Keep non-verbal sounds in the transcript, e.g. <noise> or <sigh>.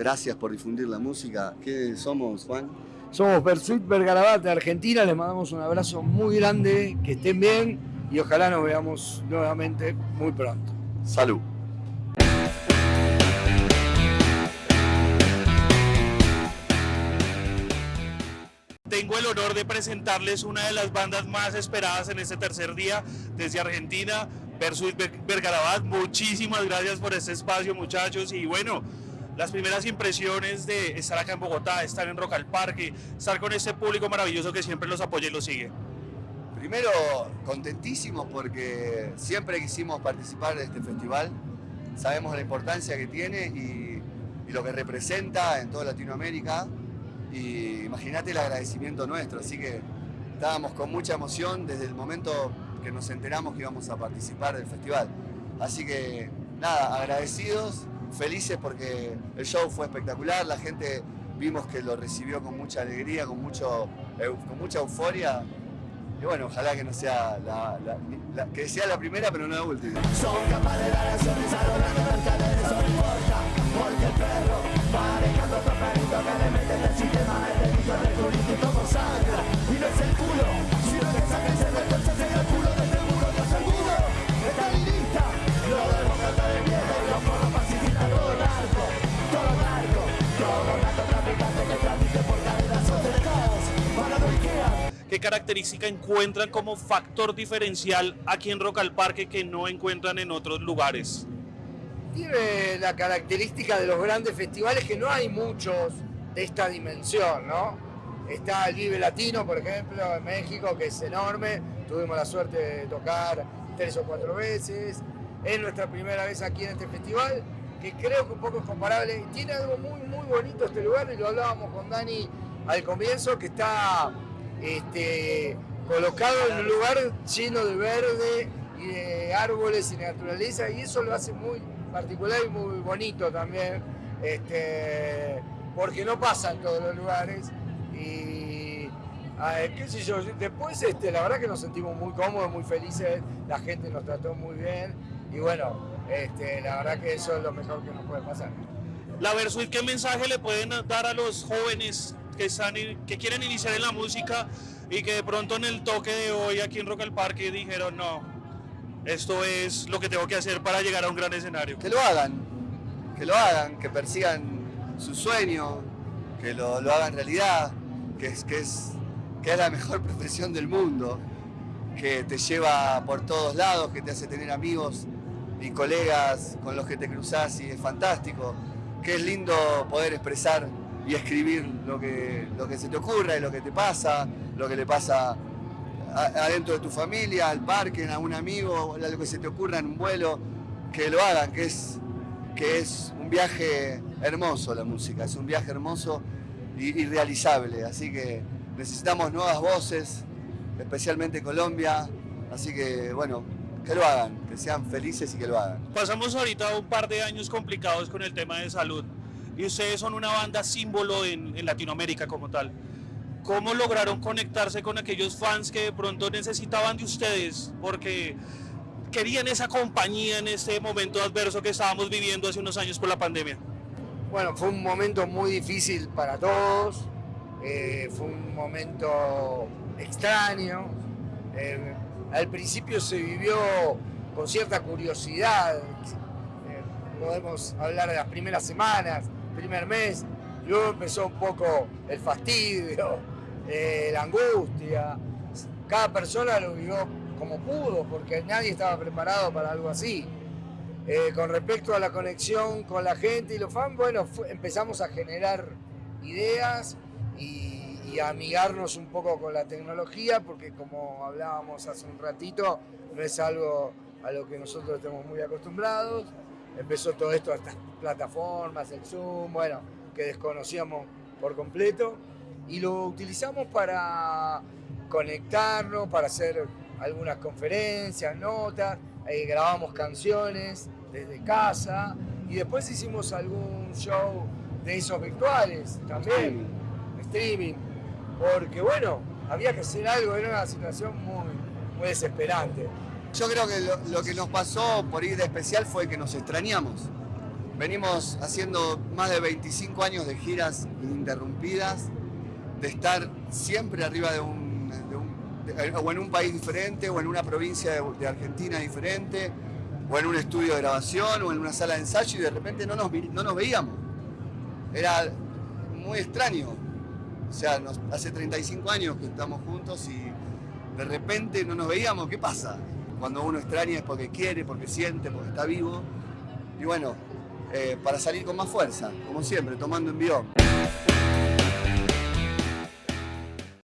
gracias por difundir la música. ¿Qué somos, Juan? Somos Persuit Bergarabat de Argentina, les mandamos un abrazo muy grande, que estén bien y ojalá nos veamos nuevamente muy pronto. Salud. Tengo el honor de presentarles una de las bandas más esperadas en este tercer día desde Argentina, Versus Vergarabat. Muchísimas gracias por este espacio, muchachos. Y bueno, las primeras impresiones de estar acá en Bogotá, estar en Rock al Parque, estar con este público maravilloso que siempre los apoya y los sigue. Primero, contentísimos porque siempre quisimos participar de este festival. Sabemos la importancia que tiene y, y lo que representa en toda Latinoamérica y imagínate el agradecimiento nuestro, así que estábamos con mucha emoción desde el momento que nos enteramos que íbamos a participar del festival. Así que nada, agradecidos, felices porque el show fue espectacular, la gente vimos que lo recibió con mucha alegría, con, mucho, con mucha euforia. Y bueno, ojalá que no sea la, que sea la primera, pero no la última. Son capaces de dar ¿Qué característica encuentran como factor diferencial aquí en Rock al Parque que no encuentran en otros lugares? Tiene la característica de los grandes festivales que no hay muchos de esta dimensión, ¿no? Está el Vive Latino, por ejemplo, en México, que es enorme. Tuvimos la suerte de tocar tres o cuatro veces. Es nuestra primera vez aquí en este festival, que creo que un poco es comparable. Tiene algo muy, muy bonito este lugar, y lo hablábamos con Dani al comienzo, que está este, colocado en un lugar lleno de verde y de árboles y naturaleza y eso lo hace muy particular y muy bonito también, este, porque no pasa en todos los lugares y qué sé yo, después este, la verdad que nos sentimos muy cómodos, muy felices, la gente nos trató muy bien y bueno, este, la verdad que eso es lo mejor que nos puede pasar. La Versuit, ¿qué mensaje le pueden dar a los jóvenes que, están, que quieren iniciar en la música y que de pronto en el toque de hoy aquí en Rock al Parque dijeron no, esto es lo que tengo que hacer para llegar a un gran escenario. Que lo hagan, que lo hagan, que persigan su sueño, que lo, hagan realidad, que es, que, es, que es la mejor <laughs> profesión del mundo, que te lleva por todos lados, que te hace tener amigos y colegas con los que te cruzas y es fantástico, que es lindo poder expresar y escribir lo que, lo que se te ocurra y lo que te pasa, lo que le pasa adentro de tu familia, al parque, a un amigo, lo que se te ocurra en un vuelo, que lo hagan, que es, que es un viaje hermoso la música, es un viaje hermoso y, realizable, así que necesitamos nuevas voces, especialmente Colombia, así que bueno, que lo hagan, que sean felices y que lo hagan. Pasamos ahorita un par de años complicados con el tema de salud y ustedes son una banda símbolo en, en Latinoamérica como tal. ¿Cómo lograron conectarse con aquellos fans que de pronto necesitaban de ustedes? Porque querían esa compañía en este momento adverso que estábamos viviendo hace unos años por la pandemia. Bueno, fue un momento muy difícil para todos, eh, fue un momento extraño. Eh, al principio se vivió con cierta curiosidad, eh, podemos hablar de las primeras semanas, primer mes, luego empezó un poco el fastidio, eh, la angustia. Cada persona lo vivió como pudo, porque nadie estaba preparado para algo así. Eh, con respecto a la conexión con la gente y los fans, bueno, empezamos a generar ideas y, y, a amigarnos un poco con la tecnología, porque como hablábamos hace un ratito, no es algo a lo que nosotros estamos muy acostumbrados. Empezó todo esto, estas plataformas, el Zoom, bueno, que desconocíamos por completo. Y lo utilizamos para conectarnos, para hacer algunas conferencias, notas, eh, grabamos canciones desde casa. Y después hicimos algún show de esos virtuales también, streaming, porque bueno, había que hacer algo, era una situación muy, muy desesperante. Yo creo que lo, que nos pasó por ir de especial fue que nos extrañamos. Venimos haciendo más de 25 años de giras ininterrumpidas, de estar siempre arriba de un, o en un país diferente, o en una provincia de, Argentina diferente, o en un estudio de grabación, o en una sala de ensayo, y de repente no nos, no nos veíamos. Era muy extraño. O sea, hace 35 años que estamos juntos y de repente no nos veíamos. ¿Qué pasa? Cuando uno extraña es porque quiere, porque siente, porque está vivo. Y bueno, eh, para salir con más fuerza, como siempre, tomando envión.